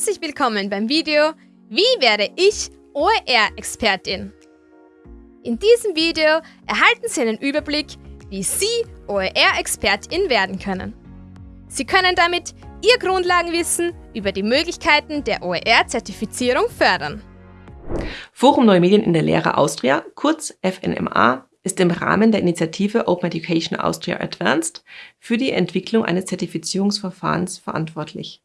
Herzlich willkommen beim Video Wie werde ich OER-Expertin? In diesem Video erhalten Sie einen Überblick, wie Sie OER-Expertin werden können. Sie können damit Ihr Grundlagenwissen über die Möglichkeiten der OER-Zertifizierung fördern. Forum Neue Medien in der Lehre Austria, kurz FNMA, ist im Rahmen der Initiative Open Education Austria Advanced für die Entwicklung eines Zertifizierungsverfahrens verantwortlich.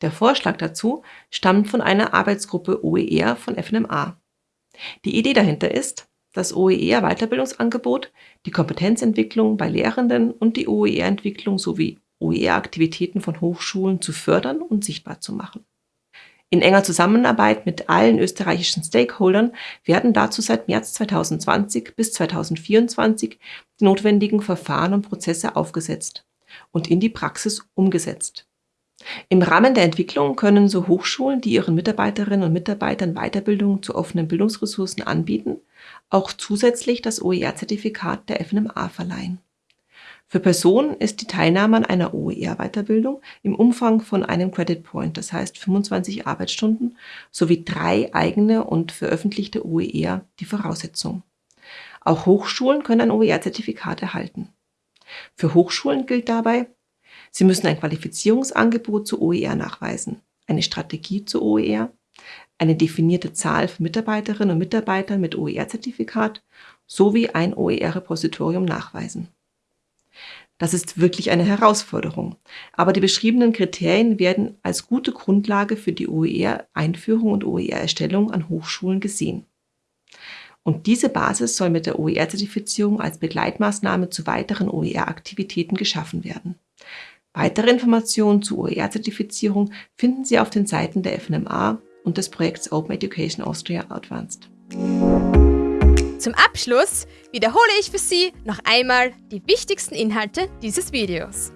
Der Vorschlag dazu stammt von einer Arbeitsgruppe OER von FNMA. Die Idee dahinter ist, das OER-Weiterbildungsangebot, die Kompetenzentwicklung bei Lehrenden und die OER-Entwicklung sowie OER-Aktivitäten von Hochschulen zu fördern und sichtbar zu machen. In enger Zusammenarbeit mit allen österreichischen Stakeholdern werden dazu seit März 2020 bis 2024 die notwendigen Verfahren und Prozesse aufgesetzt und in die Praxis umgesetzt. Im Rahmen der Entwicklung können so Hochschulen, die ihren Mitarbeiterinnen und Mitarbeitern Weiterbildung zu offenen Bildungsressourcen anbieten, auch zusätzlich das OER-Zertifikat der FNMA verleihen. Für Personen ist die Teilnahme an einer OER-Weiterbildung im Umfang von einem Credit Point, das heißt 25 Arbeitsstunden, sowie drei eigene und veröffentlichte OER die Voraussetzung. Auch Hochschulen können ein OER-Zertifikat erhalten. Für Hochschulen gilt dabei, sie müssen ein Qualifizierungsangebot zu OER nachweisen, eine Strategie zu OER, eine definierte Zahl von Mitarbeiterinnen und Mitarbeitern mit OER-Zertifikat sowie ein OER-Repositorium nachweisen. Das ist wirklich eine Herausforderung. Aber die beschriebenen Kriterien werden als gute Grundlage für die OER-Einführung und OER-Erstellung an Hochschulen gesehen. Und diese Basis soll mit der OER-Zertifizierung als Begleitmaßnahme zu weiteren OER-Aktivitäten geschaffen werden. Weitere Informationen zur OER-Zertifizierung finden Sie auf den Seiten der FNMA und des Projekts Open Education Austria Advanced. Zum Abschluss wiederhole ich für Sie noch einmal die wichtigsten Inhalte dieses Videos.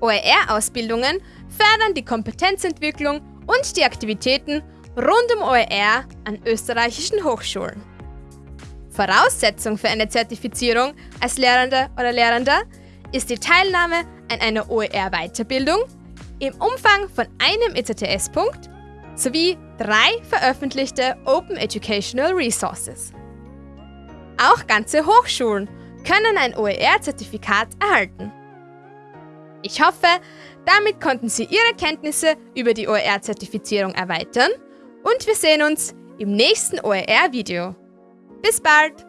OER-Ausbildungen fördern die Kompetenzentwicklung und die Aktivitäten rund um OER an österreichischen Hochschulen. Voraussetzung für eine Zertifizierung als Lehrender oder Lehrender ist die Teilnahme an einer OER-Weiterbildung im Umfang von einem ECTS-Punkt sowie drei veröffentlichte Open Educational Resources. Auch ganze Hochschulen können ein OER-Zertifikat erhalten. Ich hoffe, damit konnten Sie Ihre Kenntnisse über die OER-Zertifizierung erweitern und wir sehen uns im nächsten OER-Video. Bis bald!